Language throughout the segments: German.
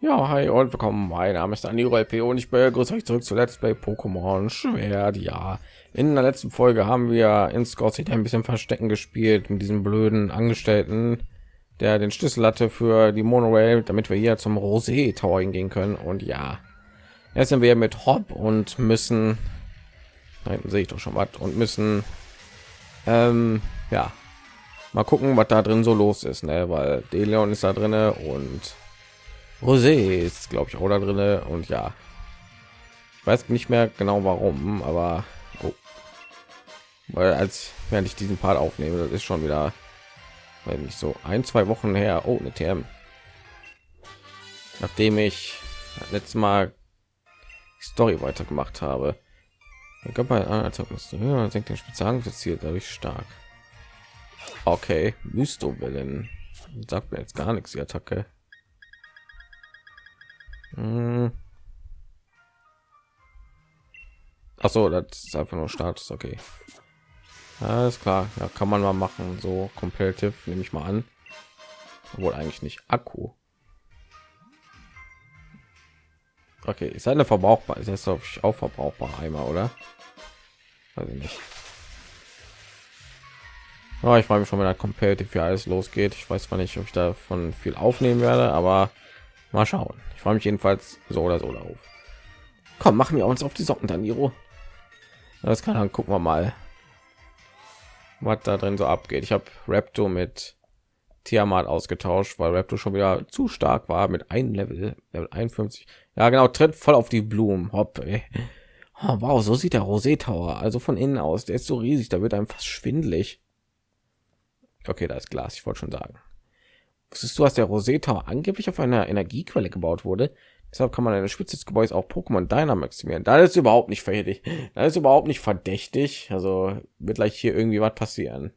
Ja, hi und willkommen. Mein Name ist Aniro LP und ich begrüße euch zurück zu Let's Play Pokémon Schwert. Ja, in der letzten Folge haben wir in City ein bisschen Verstecken gespielt mit diesem blöden Angestellten, der den Schlüssel hatte für die Monorail, damit wir hier zum Rosé Tower hingehen können. Und ja, jetzt sind wir mit Hop und müssen, da hinten sehe ich doch schon was, und müssen, ähm, ja, mal gucken, was da drin so los ist, ne? weil Deleon ist da drinne und Rosé ist, glaube ich, auch da drin. Und ja, ich weiß nicht mehr genau warum, aber oh. weil als während ich diesen Part aufnehme, das ist schon wieder weil nicht so ein, zwei Wochen her. Oh, eine TM. Nachdem ich letztes Mal Story weitergemacht habe. senkt den Spezialangriffsziel dadurch stark. Okay, Mysto-Wellen. Sagt mir jetzt gar nichts, die Attacke. Hm. Ach so, das ist einfach nur Status, okay. Alles klar, ja, kann man mal machen, so competitive nehme ich mal an. Obwohl eigentlich nicht Akku. Okay, ist eine verbrauchbar, ist jetzt auch verbrauchbar einmal, oder? Ich nicht. Oh, ich freue mich schon, wenn der competitive für alles losgeht. Ich weiß zwar nicht, ob ich davon viel aufnehmen werde, aber mal schauen. Ich freue mich jedenfalls so oder so darauf. Komm, machen wir uns auf die Socken, Daniro. Das kann dann gucken wir mal, was da drin so abgeht. Ich habe Raptor mit Tiamat ausgetauscht, weil Raptor schon wieder zu stark war mit einem Level, Level 51. Ja, genau, tritt voll auf die Blumen. Hopp, oh, wow, so sieht der Rosé Tower also von innen aus. Der ist so riesig, da wird einem fast schwindelig. Okay, da ist Glas, ich wollte schon sagen. Wusstest du, dass der Tower angeblich auf einer Energiequelle gebaut wurde? Deshalb kann man eine Spitze des Gebäudes auch Pokémon Dynamaximieren. Da ist überhaupt nicht verdächtig. Da ist überhaupt nicht verdächtig. Also wird gleich hier irgendwie was passieren.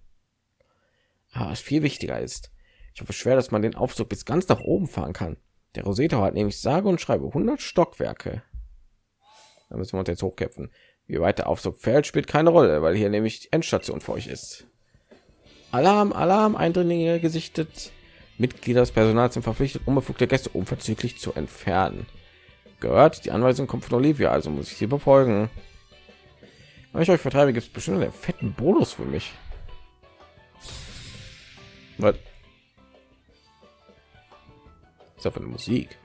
Ah, was viel wichtiger ist, ich hoffe schwer, dass man den Aufzug bis ganz nach oben fahren kann. Der Tower hat nämlich sage und schreibe 100 Stockwerke. Da müssen wir uns jetzt hochkämpfen. Wie weit der Aufzug fällt, spielt keine Rolle, weil hier nämlich die Endstation für euch ist. Alarm, Alarm, Eindringlinge gesichtet. Mitglieder des Personals sind verpflichtet, unbefugte Gäste unverzüglich zu entfernen. Gehört, die Anweisung kommt von Olivia, also muss ich sie befolgen. Wenn ich euch vertreibe, gibt es bestimmt einen fetten Bonus für mich. Was? Ist für eine Musik?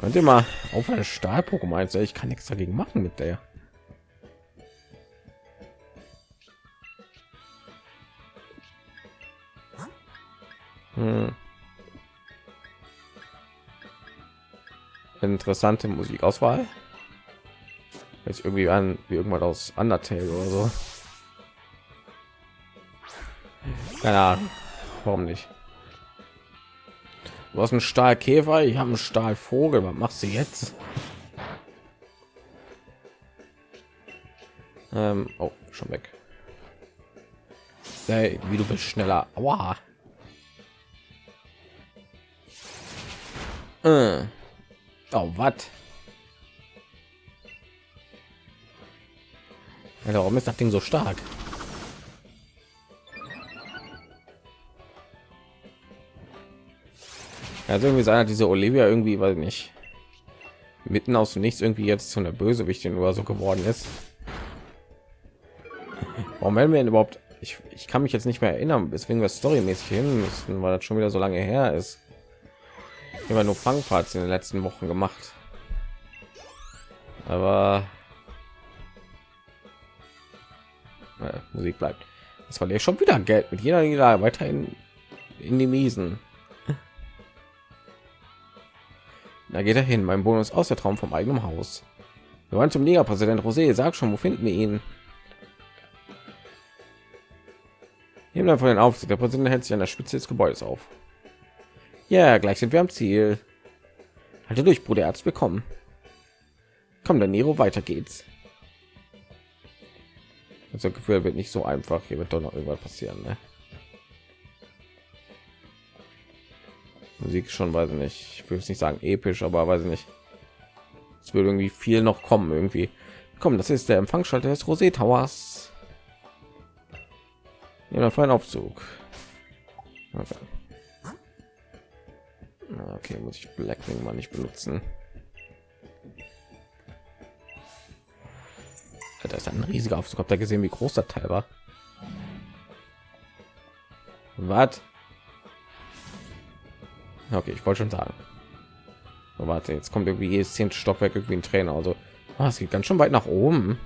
Könnt ihr mal auf eine Stahl-Pokémon? Ich kann nichts dagegen machen mit der. Hm. Interessante Musikauswahl. Jetzt irgendwie an wie irgendwas aus Undertale oder so. Keine Ahnung. Warum nicht? Du hast einen Stahlkäfer, ich habe einen Stahlvogel. Was machst du jetzt? Ähm, oh, schon weg. Hey, wie du bist schneller. Aua. Äh. Oh, was? Warum ist das Ding so stark? Also irgendwie sein diese Olivia irgendwie, weil nicht mitten aus dem Nichts irgendwie jetzt zu einer Bösewichtin oder so geworden ist. Warum werden wir denn überhaupt? Ich, ich kann mich jetzt nicht mehr erinnern, deswegen wir storymäßig hin müssen, weil das schon wieder so lange her ist immer nur Fangparts in den letzten Wochen gemacht. Aber äh, Musik bleibt. Das verliere ich schon wieder Geld mit jeder Niederlage weiterhin in die Miesen. Da geht er hin. Mein Bonus aus der Traum vom eigenen Haus. Wir wollen zum Liga-Präsident Rosé. Sag schon, wo finden wir ihn? Nehmen von den Aufsicht. Der Präsident hält sich an der Spitze des Gebäudes auf. Ja, gleich sind wir am Ziel. Halte durch, Bruder Arzt bekommen. Komm, dann Nero, weiter geht's. Also Gefühl wird nicht so einfach. Hier wird doch noch irgendwas passieren. Ne? Musik schon, weiß ich nicht. Ich will es nicht sagen episch, aber weiß ich nicht. Es wird irgendwie viel noch kommen irgendwie. Komm, das ist der Empfangsschalter des Rosé Towers. Oder für einen Aufzug. Okay. Okay, muss ich Blackwing mal nicht benutzen. Da ist ein riesiger Aufzug. Habt ihr gesehen, wie groß der Teil war? Was? Okay, ich wollte schon sagen. So, warte, jetzt kommt irgendwie jedes zehnte Stockwerk irgendwie ein Trainer. Also, oh, es geht ganz schön weit nach oben.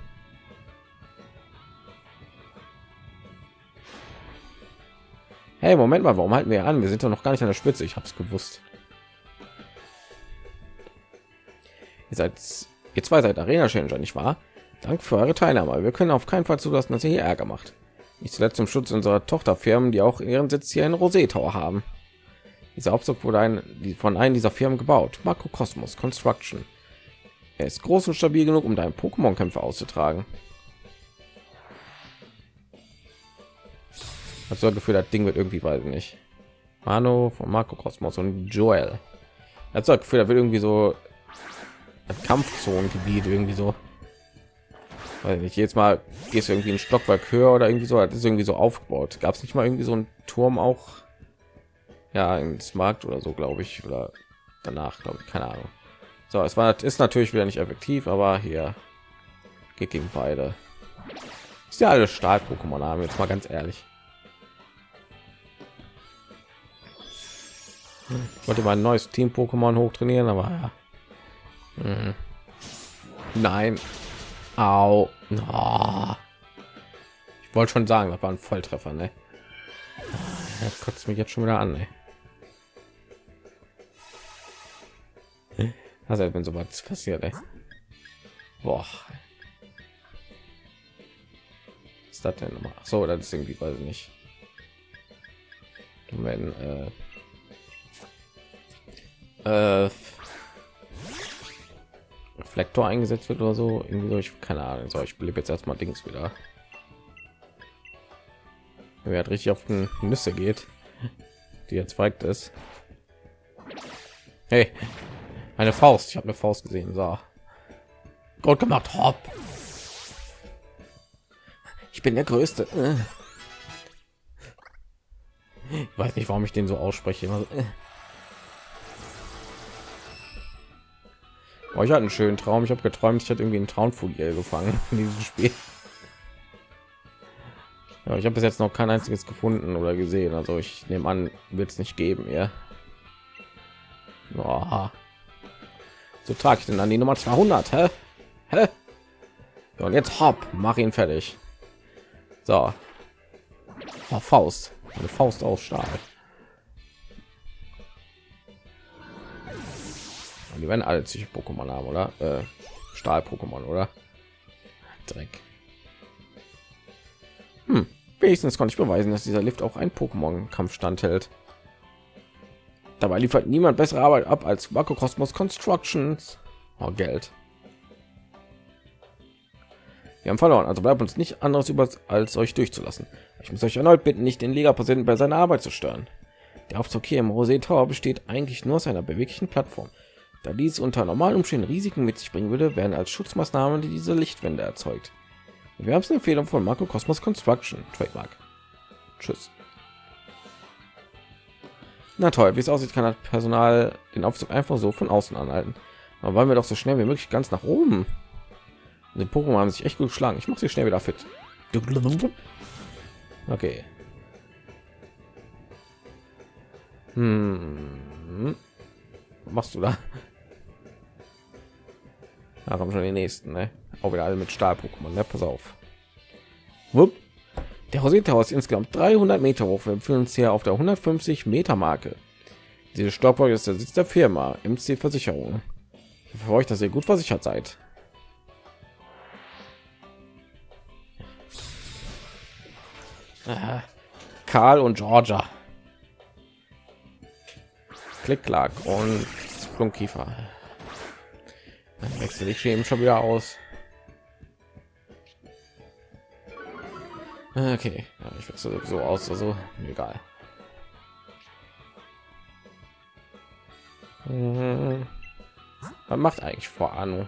Hey, Moment mal, warum halten wir an? Wir sind doch noch gar nicht an der Spitze. Ich habe es gewusst. Ihr seid ihr zwei seid Arena Changer, nicht wahr? Dank für eure Teilnahme. Wir können auf keinen Fall zulassen, dass ihr hier Ärger macht. Nicht zuletzt zum Schutz unserer Tochterfirmen, die auch ihren Sitz hier in Rosé Tower haben. Dieser Aufzug wurde ein, von einem dieser Firmen gebaut. Makrokosmos Construction. Er ist groß und stabil genug, um deinen Pokémon-Kämpfe auszutragen. Ich so Gefühl, das Ding wird irgendwie, weiß nicht. Mano von Makrokosmos und Joel. Er hat so Gefühl, da wird irgendwie so Kampfzonengebiet irgendwie so weil nicht jetzt mal gehst irgendwie ein Stockwerk höher oder irgendwie so, das ist irgendwie so aufgebaut. Gab es nicht mal irgendwie so einen Turm auch? Ja, ins Markt oder so, glaube ich, oder danach, glaube ich, keine Ahnung. So, es war ist natürlich wieder nicht effektiv, aber hier geht gegen beide. Ist ja alle Stahl-Pokémon haben jetzt mal ganz ehrlich. Ich wollte mal ein neues Team-Pokémon hochtrainieren, aber ja. Hm. Nein, Au. Oh. Ich wollte schon sagen, das war ein Volltreffer, ne? Das kotzt mich jetzt schon wieder an, ne? Also wenn so was passiert, ey. Boah. Was ist das denn nochmal? So, das ist irgendwie, weiß ich nicht. Wenn, äh, äh, Reflektor eingesetzt wird oder so. Irgendwie so ich keine Ahnung. So ich blieb jetzt erstmal Dings wieder. Wer hat richtig auf den Nüsse geht die jetzt weigt ist. Hey eine Faust. Ich habe eine Faust gesehen. So. Gut gemacht hopp. Ich bin der größte. Ich weiß nicht warum ich den so ausspreche Oh, ich hatte einen schönen Traum. Ich habe geträumt, ich hatte irgendwie einen Traumfugier gefangen in diesem Spiel. Ja, ich habe bis jetzt noch kein einziges gefunden oder gesehen. Also ich nehme an, wird es nicht geben, ja. Oh. So trage ich denn an die Nummer 200, hä? hä? So, und jetzt hopp, mach ihn fertig. So. Oh, Faust. Eine Faust aus Stahl. Die werden alle sich Pokémon haben, oder? Äh, Stahl-Pokémon, oder? Dreck. Hm. Wenigstens konnte ich beweisen, dass dieser Lift auch ein Pokémon-Kampf standhält. Dabei liefert niemand bessere Arbeit ab als Makrokosmos Constructions. Oh, Geld. Wir haben verloren, also bleibt uns nicht anderes über als euch durchzulassen. Ich muss euch erneut bitten, nicht den Liga-Präsidenten bei seiner Arbeit zu stören. Der Aufzug hier im Rosé Tower besteht eigentlich nur aus einer beweglichen Plattform. Da dies unter normalen Umständen Risiken mit sich bringen würde, werden als Schutzmaßnahmen die diese Lichtwände erzeugt. Wir haben eine Empfehlung von Marco Cosmos Construction, Trademark. Tschüss. Na toll, wie es aussieht, kann das Personal den Aufzug einfach so von außen anhalten. Aber wollen wir doch so schnell wie möglich ganz nach oben. Die Pokémon haben sich echt gut geschlagen. Ich mache sie schnell wieder fit. Okay. Hm. Was machst du da? Da kommen schon die nächsten, ne? Auch wieder alle mit Stahl-Pokémon, ne? Pass auf. Wupp. Der Rosetta ist insgesamt 300 Meter hoch. Wir befinden uns hier auf der 150 Meter Marke. Diese Stockwerk ist der Sitz der Firma MC Versicherung. Für euch, dass ihr gut versichert seid. Karl und Georgia. Klick, klack und Flunkiefer. Dann wechsle ich eben schon wieder aus. Okay, ich wechsle so aus, also egal. Mhm. Was macht eigentlich vor Ahnung?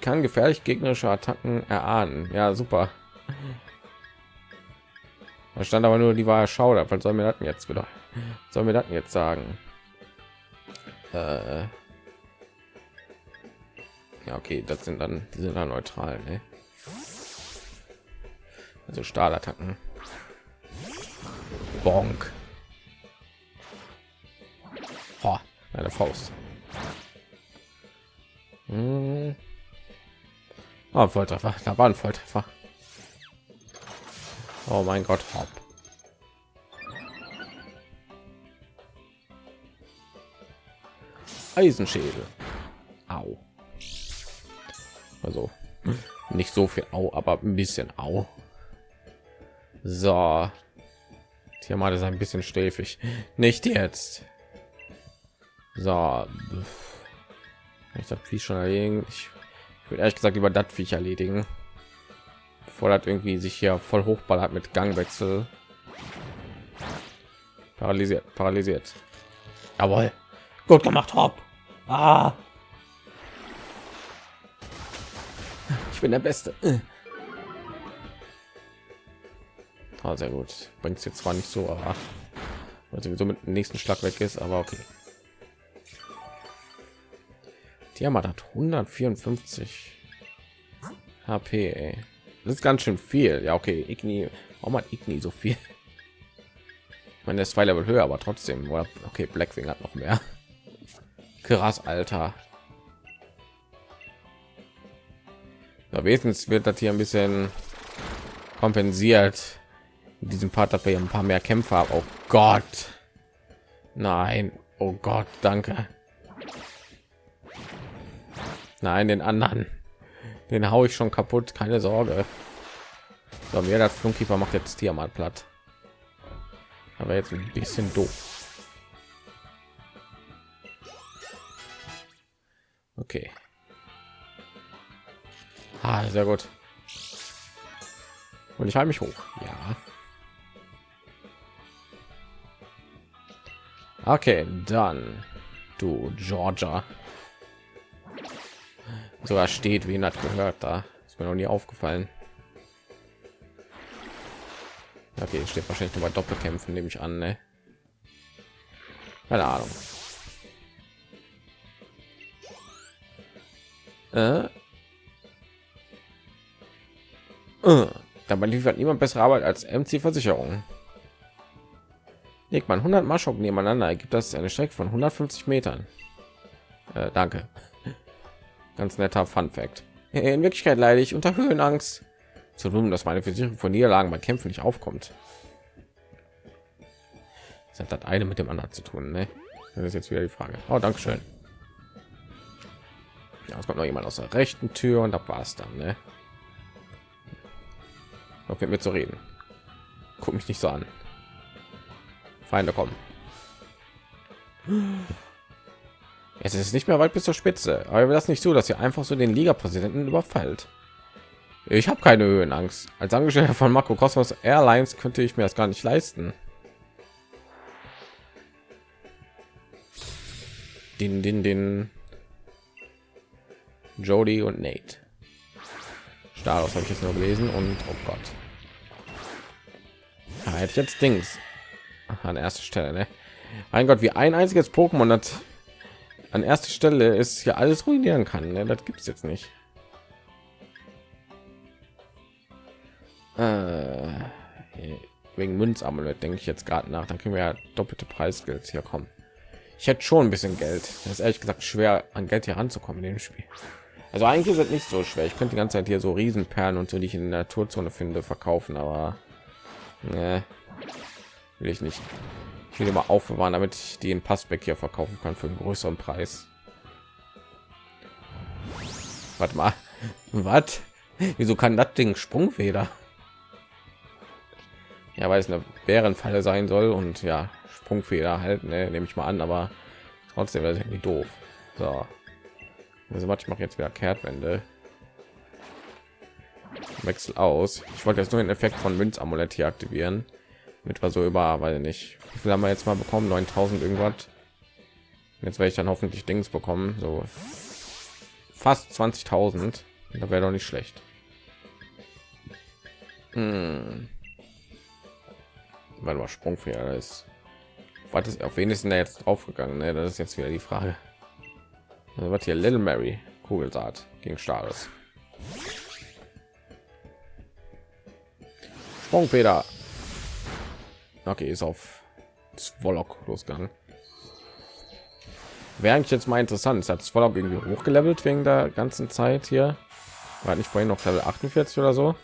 Kann gefährlich gegnerische Attacken erahnen. Ja, super. Da stand aber nur die war Schauder. Was soll mir das jetzt wieder? Soll mir das jetzt sagen? Äh ja, okay, das sind dann die sind dann neutral, ne? Also Stahlattacken. Bonk. Boah, eine Faust. Hm. Oh, Volltreffer. Da war ein Volltreffer. Oh mein Gott, hopp. Eisenschädel. Au. Also nicht so viel Au, aber ein bisschen Au. So. Tiamat ist ein bisschen stäfig. Nicht jetzt. So. Ich habe viel schon erledigen. Ich würde ehrlich gesagt über das Viech erledigen. Bevor das irgendwie sich hier voll hochballert mit Gangwechsel. Paralysiert, paralysiert. Jawohl. Gut gemacht, Hopp. Ah. Bin der Beste. Ah, sehr gut. Bringt es jetzt zwar nicht so, aber weil sowieso mit dem nächsten Schlag weg ist, aber okay. Tiamat hat 154 HP. Ey. Das ist ganz schön viel. Ja, okay. Igni, warum hat Igni so viel? Ich meine, der ist zwei Level höher, aber trotzdem. Okay, Blackwing hat noch mehr. Krass, Alter. Ja, wenigstens wird das hier ein bisschen kompensiert. In diesem Part, dass wir ein paar mehr Kämpfer haben. Oh Gott. Nein. Oh Gott, danke. Nein, den anderen. Den haue ich schon kaputt, keine Sorge. So, mir das Flunkiefer macht jetzt hier mal platt. Aber jetzt ein bisschen doof. Okay. Ah, sehr gut. Und ich halte mich hoch. Ja. Okay, dann du Georgia sogar steht, wie hat gehört. Da ist mir noch nie aufgefallen. Okay, steht wahrscheinlich nur bei Doppelkämpfen, nehme ich an. Ne? Keine Ahnung. Äh? Dabei liefert niemand bessere Arbeit als MC Versicherung. Legt man 100 Marschok nebeneinander, ergibt das eine Strecke von 150 Metern. Äh, danke. Ganz netter Fun Fact. In Wirklichkeit leide ich unter Höhenangst. Zu tun, dass meine Versicherung von Niederlagen bei Kämpfen nicht aufkommt. Das hat das eine mit dem anderen zu tun, ne? Das ist jetzt wieder die Frage. Oh, danke. Ja, es kommt noch jemand aus der rechten Tür und da war es dann, ne? Noch mit mir zu reden. Guck mich nicht so an. Feinde kommen. Es ist nicht mehr weit bis zur Spitze, aber das nicht so, dass ihr einfach so den Liga-Präsidenten überfällt. Ich habe keine Höhenangst. Als Angestellter von Marco Cosmos Airlines könnte ich mir das gar nicht leisten. Den, den, den. Jody und Nate. Staros habe ich jetzt nur gelesen und oh Gott. Ja, hätte ich jetzt Dings an erster Stelle. Ne? Mein Gott, wie ein einziges Pokémon hat an erster Stelle ist hier alles ruinieren kann. Ne? Das gibt es jetzt nicht. Äh, wegen Münzamulett denke ich jetzt gerade nach. Dann können wir ja doppelte Preisgeld hier kommen. Ich hätte schon ein bisschen Geld. Das ist ehrlich gesagt schwer, an Geld hier ranzukommen in dem Spiel. Also eigentlich ist es nicht so schwer. Ich könnte die ganze Zeit hier so Riesenperlen und so, die ich in der Naturzone finde, verkaufen, aber ne, will ich nicht. Ich will immer aufbewahren, damit ich den Passback hier verkaufen kann für einen größeren Preis. Warte mal, was? Wieso kann das Ding Sprungfeder? Ja, weil es eine Bärenfalle sein soll und ja, Sprungfeder halt, ne, nehme ich mal an, aber trotzdem das ist irgendwie doof. So, also was ich mache jetzt wieder Kehrtwende. Wechsel aus. Ich wollte jetzt nur den Effekt von Münzamulett hier aktivieren mit war so über weil nicht wie viel haben wir jetzt mal bekommen 9000 irgendwas jetzt werde ich dann hoffentlich dings bekommen so fast 20.000 da wäre doch nicht schlecht hm. Warte mal, Sprungfehler ist. Was ist auf wen ist denn der jetzt aufgegangen? Ne? Das ist jetzt wieder die Frage. Also, was hier Little Mary Kugelsaat gegen Stars. Sprungfeder. Okay, ist auf Swallock losgegangen. Wäre eigentlich jetzt mal interessant. Hat Swallock irgendwie hochgelevelt wegen der ganzen Zeit hier? War nicht vorhin noch Level 48 oder so?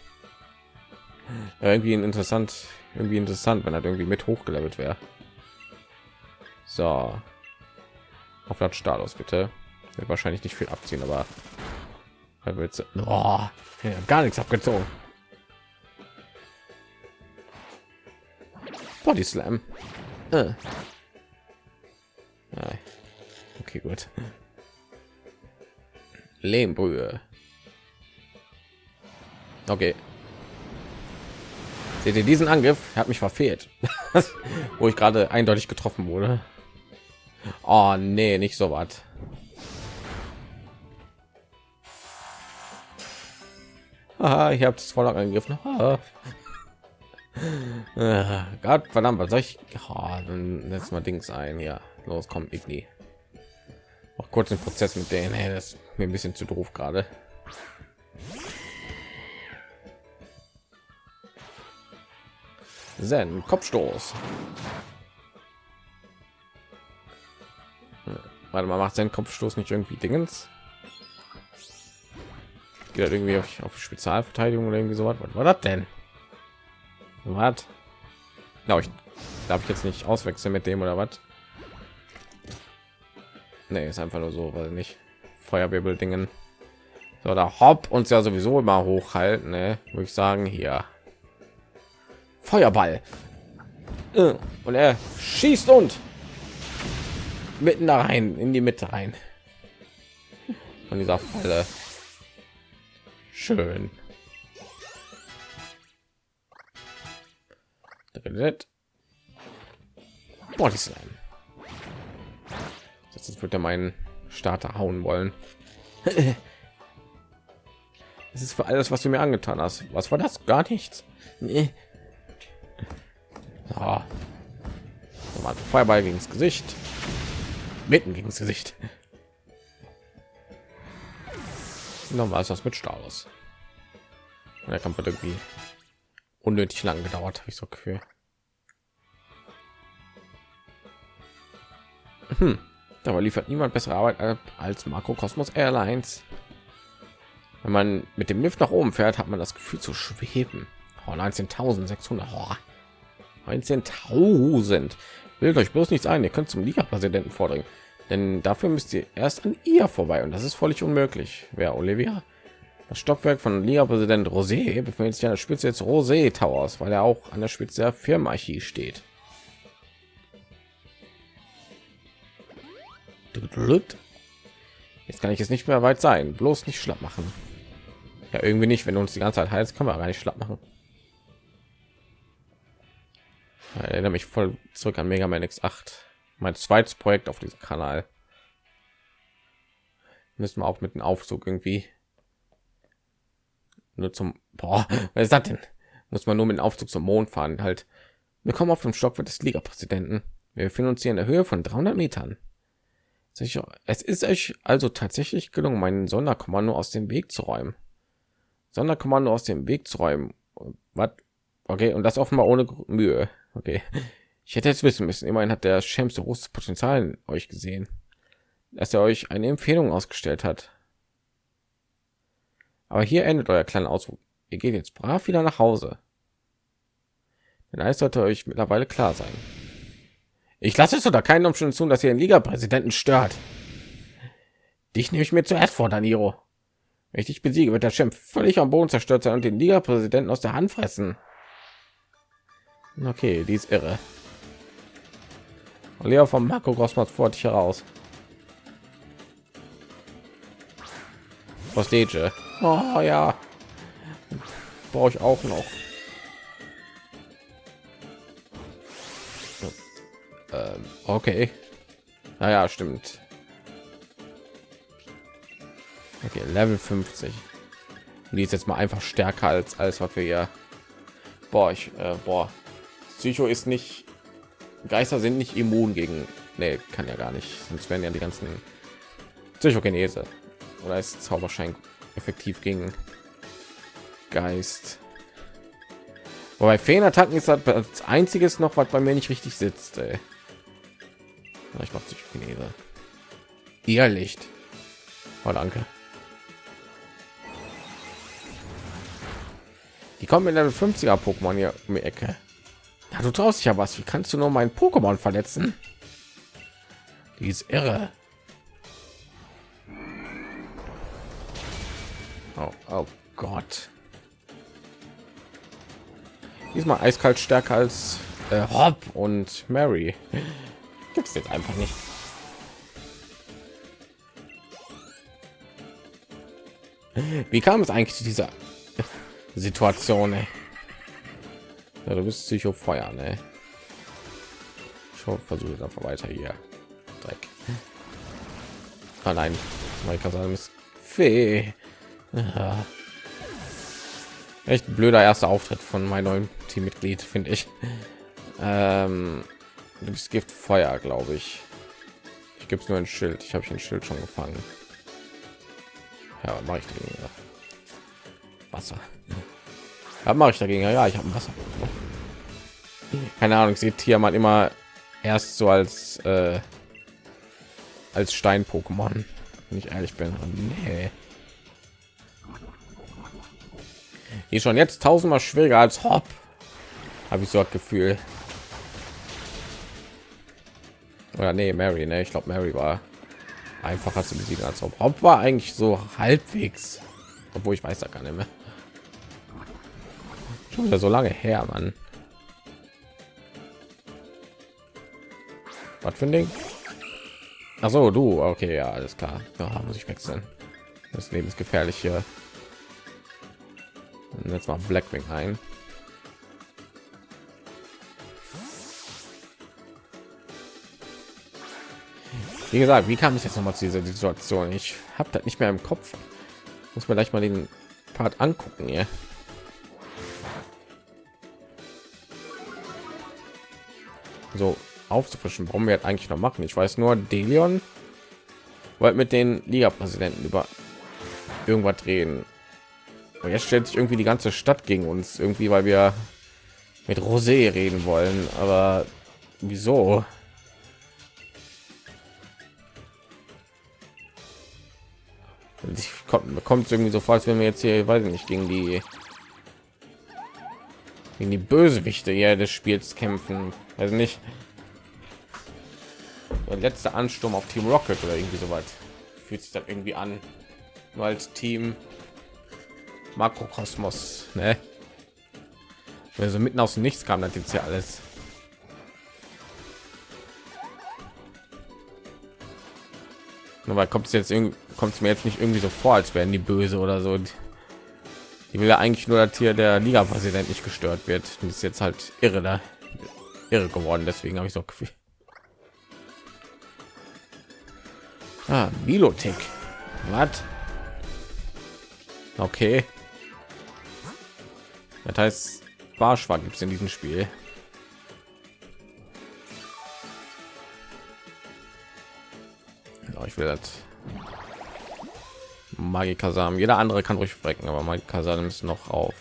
Ja, irgendwie interessant, irgendwie interessant, wenn er irgendwie mit hochgelevelt wäre. So, auf Status bitte. Wird wahrscheinlich nicht viel abziehen, aber er wird oh, gar nichts abgezogen. Body Slam. Äh. Okay, gut. Lehmbrühe. Okay. Seht ihr diesen Angriff? Hat mich verfehlt, wo ich gerade eindeutig getroffen wurde. Oh nee, nicht so was. Aha, ich habe es voll angegriffen. Gott verdammt, was soll ich? Oh, dann setz mal Dings ein. Ja, los, komm, Igni. Auch kurz den Prozess mit denen. Hey, das ist mir ein bisschen zu doof gerade. Zen, Kopfstoß. Warte mal, macht sein Kopfstoß nicht irgendwie Dingens? Geht irgendwie auf, auf Spezialverteidigung oder irgendwie so was? Was war das denn? Was? Glaube ich, darf ich jetzt nicht auswechseln mit dem oder was? Nee, ist einfach nur so, weil nicht Feuerwirbel Dingen. So, da hopp uns ja sowieso immer hochhalten, ne? Würde ich sagen, hier. Feuerball. Äh, und er schießt und mitten da rein, in die Mitte rein. Von dieser Falle. Schön. Body Slam. Jetzt wird er meinen Starter hauen wollen. Es ist für alles, was du mir angetan hast. Was war das? Gar nichts. Nee. Oh. Feuerball gegen das Gesicht. Mitten gegen das Gesicht. Nochmal ist das mit Staus. Der Kampf hat irgendwie unnötig lang gedauert, habe ich so Gefühl. Hm. Aber liefert niemand bessere Arbeit als Makrokosmos Airlines. Wenn man mit dem Lift nach oben fährt, hat man das Gefühl zu schweben. Oh, 19.600. Oh, 19.000. Bildet euch bloß nichts ein. Ihr könnt zum Liga-Präsidenten vordringen. Denn dafür müsst ihr erst an ihr vorbei. Und das ist völlig unmöglich. Wer Olivia? Das Stockwerk von Liga-Präsident Rosé befindet sich an der Spitze des Rosé Towers, weil er auch an der Spitze der Firmenarchie steht. Jetzt kann ich es nicht mehr weit sein. Bloß nicht schlapp machen. Ja, irgendwie nicht. Wenn du uns die ganze Zeit heizt, kann man gar nicht schlapp machen. Ich erinnere mich voll zurück an Mega Man X8. Mein zweites Projekt auf diesem Kanal. Müssen wir auch mit dem Aufzug irgendwie nur zum Boah, was ist das denn? Muss man nur mit dem Aufzug zum Mond fahren. Halt, wir kommen auf dem Stockwerk des Liga-Präsidenten. Wir befinden uns hier in der Höhe von 300 Metern. Es ist euch also tatsächlich gelungen, meinen Sonderkommando aus dem Weg zu räumen. Sonderkommando aus dem Weg zu räumen. Was? Okay, und das offenbar ohne Mühe. Okay. Ich hätte jetzt wissen müssen. Immerhin hat der Schems so großes Potenzial in euch gesehen, dass er euch eine Empfehlung ausgestellt hat. Aber hier endet euer kleiner Ausflug. Ihr geht jetzt brav wieder nach Hause. Denn alles sollte euch mittlerweile klar sein. Ich lasse es unter keinen Umständen zu, dass ihr den Liga-Präsidenten stört. Dich nehme ich mir zuerst vor, Daniro. Wenn ich dich besiege, wird der Chef völlig am Boden zerstört sein und den Liga-Präsidenten aus der Hand fressen. Okay, die ist irre. Leo vom Marco Grossmann fort dich heraus. Postage. Oh ja. Brauche ich auch noch. Ähm, okay. Naja, stimmt. Okay, Level 50. Und die ist jetzt mal einfach stärker als alles, was wir hier. Boah, ich, äh, boah, Psycho ist nicht Geister sind nicht immun gegen nee, kann ja gar nicht sonst werden ja die ganzen Psychogenese oder ist Zauberschein effektiv gegen Geist Wobei Feenattacken ist halt das einziges noch, was bei mir nicht richtig sitzt. Ey. Ich mache Psychogenese. Ihr Licht. Oh, danke. Die kommen in Level 50er Pokémon hier um die Ecke. Du traust dich ja was. Wie kannst du nur mein Pokémon verletzen? Die ist irre. Oh, oh Gott. Diesmal eiskalt stärker als äh, Hop und Mary. Gibt es jetzt einfach nicht. Wie kam es eigentlich zu dieser Situation? Ey? Ja, du bist Psycho Feuer, ne? Ich versuche jetzt einfach weiter hier. Dreck. Ah nein, kann sagen, ist Fee. Ja. Echt blöder erster Auftritt von meinem neuen Teammitglied, finde ich. Ähm, du bist Gift Feuer, glaube ich. Ich gebe es nur ein Schild. Ich habe ein Schild schon gefangen. Ja, mache ich dagegen? Wasser. Ja, mache ich dagegen? Ja, ich habe Wasser. Keine Ahnung, ich sehe Tiamat immer erst so als äh, als Stein-Pokémon, wenn ich ehrlich bin. Nee. Die schon jetzt tausendmal schwieriger als Hop. Habe ich so das Gefühl. Oder nee, Mary, ne? Ich glaube, Mary war einfacher zu besiegen als Hop. Hop war eigentlich so halbwegs, obwohl ich weiß da gar nicht mehr. Schon wieder so lange her, Mann. Was für ein Ding? Ach so, du. Okay, ja, alles klar. Da muss ich wechseln. Das Leben ist gefährlich hier. Und jetzt mal Blackwing ein. Wie gesagt, wie kam ich jetzt noch mal zu dieser Situation? Ich habe das nicht mehr im Kopf. Muss man gleich mal den Part angucken hier. So aufzufrischen, warum wir eigentlich noch machen. Ich weiß nur, Delion wollte mit den Liga-Präsidenten über irgendwas reden. Und jetzt stellt sich irgendwie die ganze Stadt gegen uns, irgendwie, weil wir mit Rosé reden wollen. Aber wieso? Kommt, kommt irgendwie so vor, als wenn wir jetzt hier, weiß ich nicht, gegen die gegen die Bösewichte hier des Spiels kämpfen. Also nicht der letzte Ansturm auf Team Rocket oder irgendwie so weit. Fühlt sich dann irgendwie an, nur als Team Makrokosmos, ne? Also mitten aus dem Nichts kam das jetzt ja alles. Aber kommt es jetzt kommt es mir jetzt nicht irgendwie so vor, als wären die böse oder so. Die will ja eigentlich nur, dass hier der Liga-Präsident nicht gestört wird. Und ist jetzt halt irre da irre geworden. Deswegen habe ich so Gefühl. Ah, Milotic. Was? Okay. Das heißt, Barschwa gibt es in diesem Spiel. Ich will das. Magikasam. Jeder andere kann ruhig sprechen, aber Magikasam ist noch auf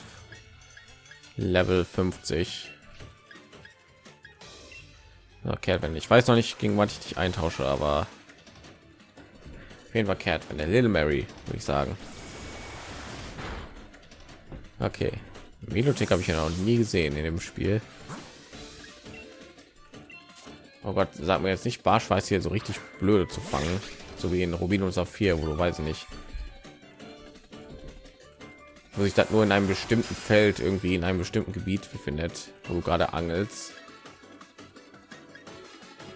Level 50. Okay, wenn ich weiß noch nicht, gegen was ich dich eintausche, aber jeden Fall kehrt von der Little Mary, würde ich sagen. Okay. Melothek habe ich ja noch nie gesehen in dem Spiel. Oh Gott, sag mir jetzt nicht Barschweiß hier so richtig blöde zu fangen, so wie in Rubin und Saphir, wo du weiß nicht, wo sich das nur in einem bestimmten Feld irgendwie in einem bestimmten Gebiet befindet, wo du gerade angelst.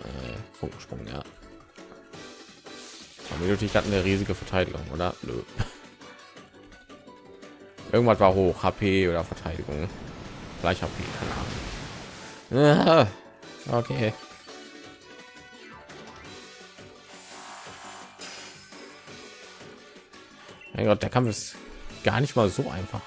Äh, Funkensprung, ja. Melothek hat eine riesige Verteidigung, oder? Nö. Irgendwas war hoch, HP oder Verteidigung. Gleich HP, keine Ahnung. Ah, okay. Mein Gott, der Kampf ist gar nicht mal so einfach.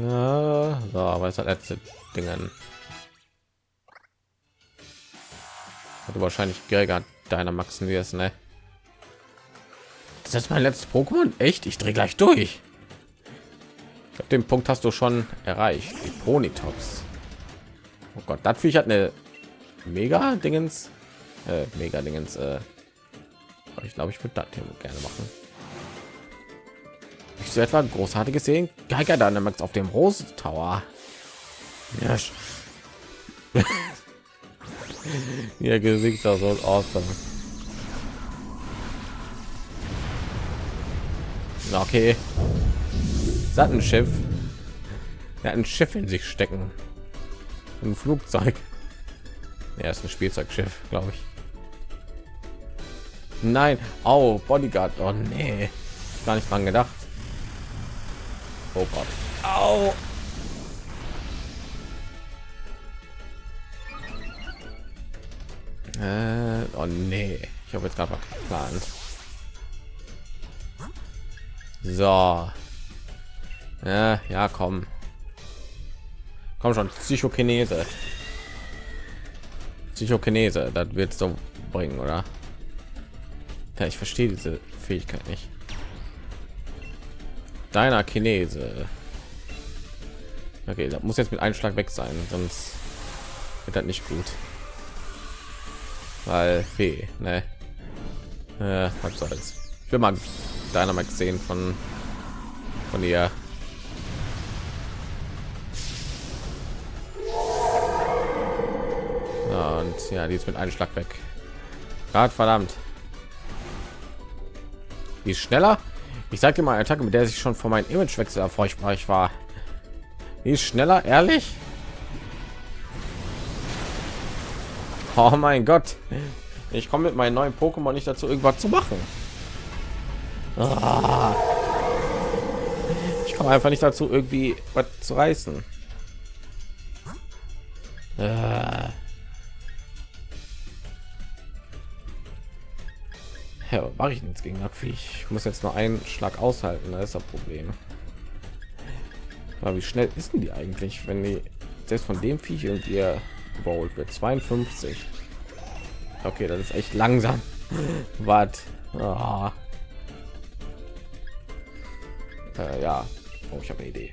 Ja, so, aber es hat letzte Dingen. Hat wahrscheinlich Gregor deiner Maxen es, ne? Das ist mein letztes Pokémon. Echt? Ich drehe gleich durch. Ich glaube, den Punkt hast du schon erreicht. Die Ponytops. Oh Gott, das Viech hat eine mega Dingens, äh, mega Dingens. Äh, ich glaube, ich würde das hier gerne machen. Ich so etwa großartiges sehen. Geiger Dynamax auf dem Rose Tower. Ja. Ihr Gesicht so awesome. Okay. Sattenschiff. Er hat ein Schiff in sich stecken. Ein Flugzeug. Er ist ein Spielzeugschiff, glaube ich. Nein, oh Bodyguard. Oh nee, gar nicht dran gedacht. Oh Gott. Au. Äh, oh nee, ich habe jetzt gerade geplant. So. Ja, ja, komm. Komm schon, Psychokinese. Psychokinese, das wird so bringen, oder? Ja, ich verstehe diese Fähigkeit nicht. Deiner Chinese. Okay, das muss jetzt mit einem Schlag weg sein, sonst wird das nicht gut. Weil Fee, ne? Äh, was soll's. Ich will mal Dynamax sehen von von ihr. Ja, und ja, die ist mit einem Schlag weg. Gott verdammt. Die ist schneller. Ich sage mal, Attacke, mit der sich schon vor meinem Imagewechsel erfolgreich war. Die ist schneller, ehrlich. Oh mein Gott. Ich komme mit meinen neuen Pokémon nicht dazu, irgendwas zu machen. Ah. Ich komme einfach nicht dazu, irgendwie was zu reißen. Ah. Ja, mache ich nichts gegen Abviech. Ich muss jetzt nur einen Schlag aushalten, da ist das Problem. Aber wie schnell ist denn die eigentlich, wenn die selbst von dem Viech und ihr überholt wird? 52. Okay, das ist echt langsam. Was? Oh. Äh, ja, oh, ich habe eine Idee.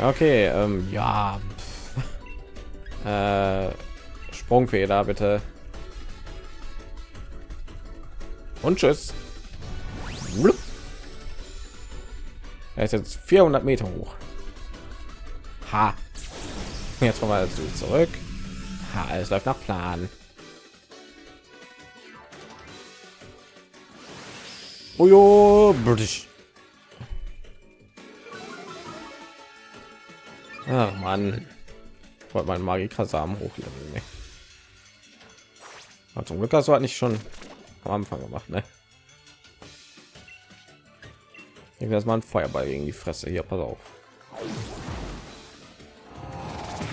Okay, ähm, ja. äh, Sprungfeder bitte. Und tschüss. Er ist jetzt 400 Meter hoch. Ha. Jetzt kommen wir dazu zurück. Ha, alles läuft nach Plan. Ojo, British. Ach man, wollte meinen Magiker-Samen hochleveln. Ne? Zum Glück hast du halt nicht schon am Anfang gemacht, ne? Ich will mal ein Feuerball gegen die Fresse hier. Pass auf.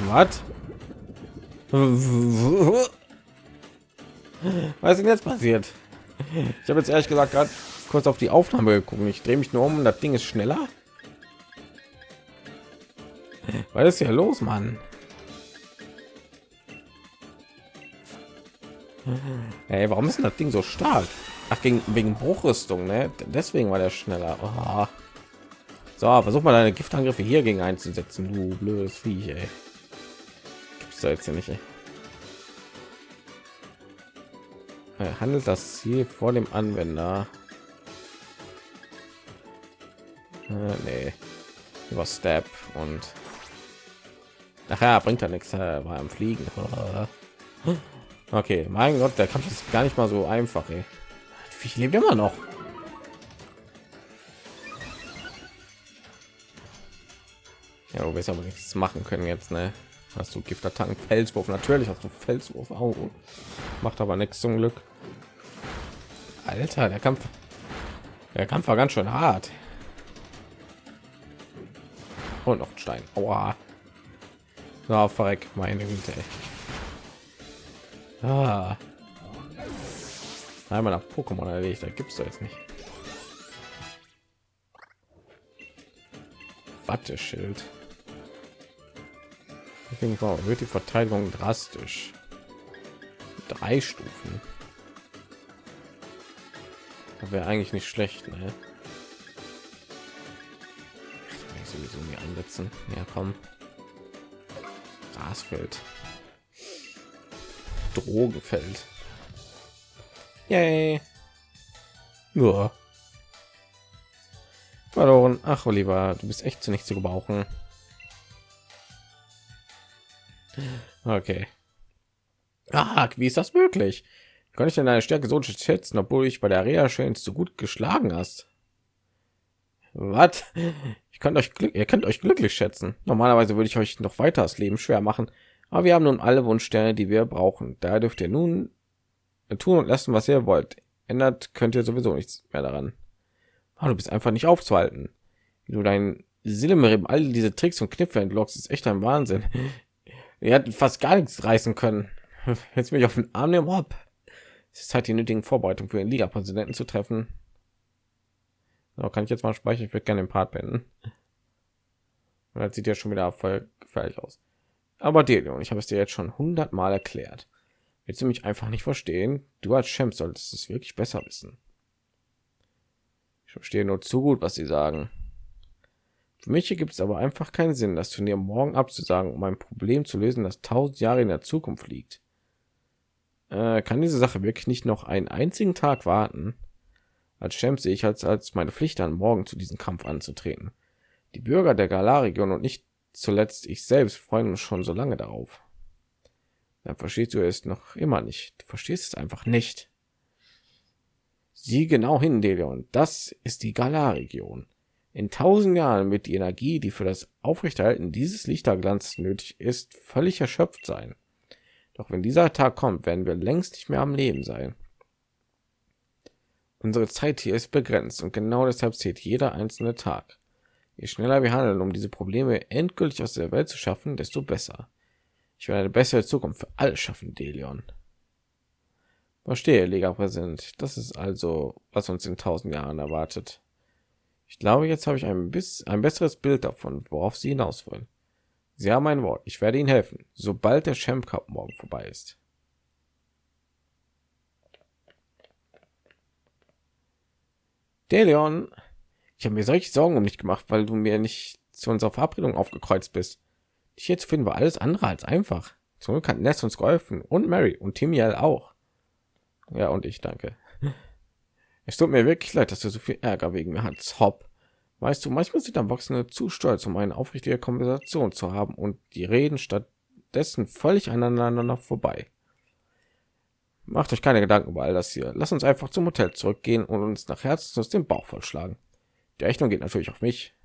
Was? Was ist denn jetzt passiert? Ich habe jetzt ehrlich gesagt gerade kurz auf die Aufnahme geguckt. Ich drehe mich nur um und das Ding ist schneller. Was ist hier los, Mann? Hey, warum ist das Ding so stark? Ach, gegen, wegen Bruchrüstung, ne? Deswegen war der schneller. Oh. So, versuch mal deine Giftangriffe hier gegen einzusetzen, du blödes Viech, ey. Hier nicht, ey. Handelt das Ziel vor dem Anwender? Äh, nee. Über Step und nachher bringt er nichts, äh, am Fliegen. Okay, mein Gott, der Kampf ist gar nicht mal so einfach. Ey. Ich lebe immer noch. Ja, du wirst aber nichts machen können jetzt, ne? Hast du Giftattacken, Felswurf? Natürlich hast du Felswurf. Au. Macht aber nichts zum Glück. Alter, der Kampf, der Kampf war ganz schön hart. Und noch ein Stein. Aua. Na, verreck, meine Güte. Ah. Einmal nach Pokémon erledigt, da gibt's da jetzt nicht. Watteschild. Wird die Verteidigung drastisch. Drei Stufen. Wäre eigentlich nicht schlecht, ne? Ich sowieso nie einsetzen. Ja, komm. Grasfeld. Drogefeld. Yay. Nur. Verloren. Ach, Oliver, du bist echt zu nicht zu gebrauchen. Okay. Ah, wie ist das möglich? Kann ich denn deine Stärke so schätzen, obwohl ich bei der Reha schön zu gut geschlagen hast? Was? Ich kann euch ihr könnt euch glücklich schätzen. Normalerweise würde ich euch noch weiter das Leben schwer machen, aber wir haben nun alle Wunschsterne, die wir brauchen. Da dürft ihr nun tun und lassen, was ihr wollt. Ändert könnt ihr sowieso nichts mehr daran. Oh, du bist einfach nicht aufzuhalten. Wie du dein Silmerim all diese Tricks und Kniffe entlockst, ist echt ein Wahnsinn. Er hat fast gar nichts reißen können. Jetzt mich auf den Arm nehmen ab. Es ist halt die nötigen Vorbereitungen für den Liga-Präsidenten zu treffen. So, kann ich jetzt mal sprechen? Ich würde gerne den Part beenden. Und das sieht ja schon wieder voll gefährlich aus. Aber Delion, ich habe es dir jetzt schon hundertmal erklärt. Willst du mich einfach nicht verstehen? Du als Champ solltest es wirklich besser wissen. Ich verstehe nur zu gut, was sie sagen. Für mich gibt es aber einfach keinen Sinn, das Turnier morgen abzusagen, um ein Problem zu lösen, das tausend Jahre in der Zukunft liegt. Äh, kann diese Sache wirklich nicht noch einen einzigen Tag warten? Als Champ sehe ich als, als meine Pflicht an, morgen zu diesem Kampf anzutreten. Die Bürger der Galar-Region und nicht zuletzt ich selbst freuen uns schon so lange darauf. Dann verstehst du es noch immer nicht. Du verstehst es einfach nicht. Sieh genau hin, Delion. Das ist die Galar-Region. In tausend Jahren wird die Energie, die für das Aufrechterhalten dieses Lichterglanz nötig ist, völlig erschöpft sein. Doch wenn dieser Tag kommt, werden wir längst nicht mehr am Leben sein. Unsere Zeit hier ist begrenzt und genau deshalb zählt jeder einzelne Tag. Je schneller wir handeln, um diese Probleme endgültig aus der Welt zu schaffen, desto besser. Ich werde eine bessere Zukunft für alle schaffen, Delion. Verstehe, Liga-Präsident. Das ist also, was uns in tausend Jahren erwartet. Ich glaube, jetzt habe ich ein bisschen ein besseres Bild davon, worauf Sie hinaus wollen. Sie haben mein Wort. Ich werde Ihnen helfen, sobald der Champ Cup morgen vorbei ist. Delion, ich habe mir solche Sorgen um dich gemacht, weil du mir nicht zu unserer Verabredung aufgekreuzt bist. Dich jetzt finden wir alles andere als einfach. Zum Glück hat Ness uns geholfen und Mary und Timiel auch. Ja, und ich danke. Es tut mir wirklich leid, dass du so viel Ärger wegen mir hast, Hopp. Weißt du, manchmal sind Erwachsene zu stolz, um eine aufrichtige Konversation zu haben und die reden stattdessen völlig aneinander vorbei. Macht euch keine Gedanken über all das hier. Lass uns einfach zum Hotel zurückgehen und uns nach Herzen den Bauch vollschlagen. Die Rechnung geht natürlich auf mich.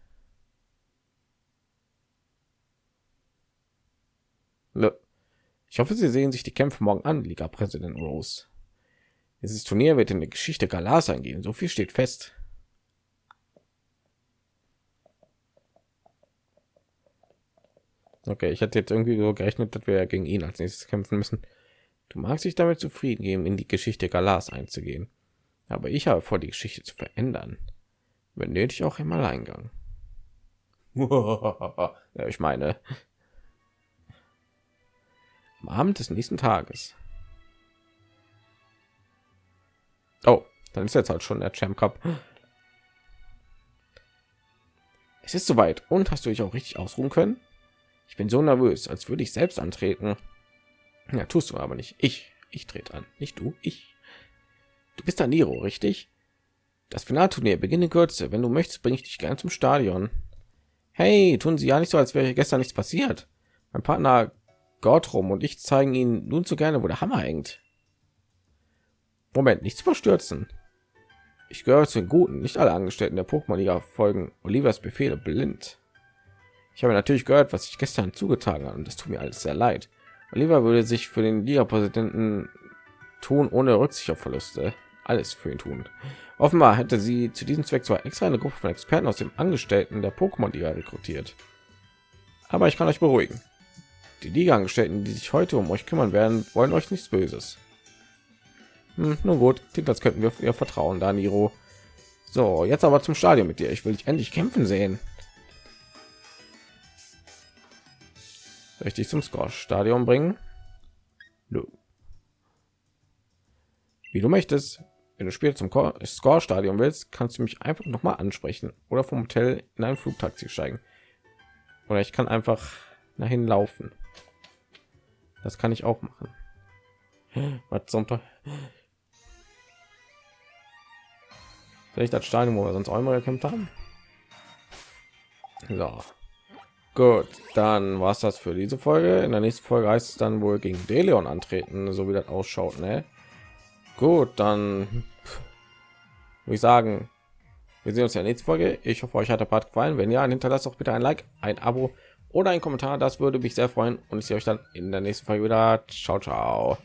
Ich hoffe, Sie sehen sich die Kämpfe morgen an, Liga Präsident Rose. Dieses Turnier wird in der Geschichte Galas eingehen, so viel steht fest. Okay, ich hatte jetzt irgendwie so gerechnet, dass wir gegen ihn als nächstes kämpfen müssen. Du magst dich damit zufrieden geben, in die Geschichte Galas einzugehen. Aber ich habe vor, die Geschichte zu verändern. Wenn nötig auch im Alleingang. ja, ich meine, am Abend des nächsten Tages. Dann ist jetzt halt schon der Champ Cup. Es ist soweit. Und hast du dich auch richtig ausruhen können? Ich bin so nervös, als würde ich selbst antreten. Ja, tust du aber nicht. Ich, ich trete an, nicht du, ich. Du bist der Niro, richtig? Das Finalturnier beginnt in Kürze. Wenn du möchtest, bringe ich dich gerne zum Stadion. Hey, tun Sie ja nicht so, als wäre gestern nichts passiert. Mein Partner Gottrum und ich zeigen Ihnen nun so gerne, wo der Hammer hängt. Moment, nichts überstürzen. Ich gehöre zu den Guten. Nicht alle Angestellten der Pokémon-Liga folgen Olivers Befehle blind. Ich habe natürlich gehört, was ich gestern zugetragen habe und das tut mir alles sehr leid. Oliver würde sich für den Liga-Präsidenten tun, ohne Rücksicht auf Verluste. Alles für ihn tun. Offenbar hätte sie zu diesem Zweck zwar extra eine Gruppe von Experten aus dem Angestellten der Pokémon-Liga rekrutiert. Aber ich kann euch beruhigen. Die Liga-Angestellten, die sich heute um euch kümmern werden, wollen euch nichts Böses. Hm, nun gut, als könnten wir ihr vertrauen, Daniro. So, jetzt aber zum Stadion mit dir. Ich will dich endlich kämpfen sehen. richtig zum Score-Stadion bringen? Nö. Wie du möchtest. Wenn du später zum Score-Stadion willst, kannst du mich einfach noch mal ansprechen oder vom Hotel in ein Flugtaxi steigen. Oder ich kann einfach dahin laufen. Das kann ich auch machen. Was zum Teufel? Vielleicht das Stadion, wo wir sonst auch immer gekämpft haben. So. Gut, dann war es das für diese Folge. In der nächsten Folge heißt es dann wohl gegen Deleon antreten, so wie das ausschaut. Ne? Gut, dann würde ich sagen, wir sehen uns in der nächsten Folge. Ich hoffe, euch hat der Part gefallen. Wenn ja, hinterlasst auch bitte ein Like, ein Abo oder ein Kommentar. Das würde mich sehr freuen und ich sehe euch dann in der nächsten Folge wieder. Ciao, ciao.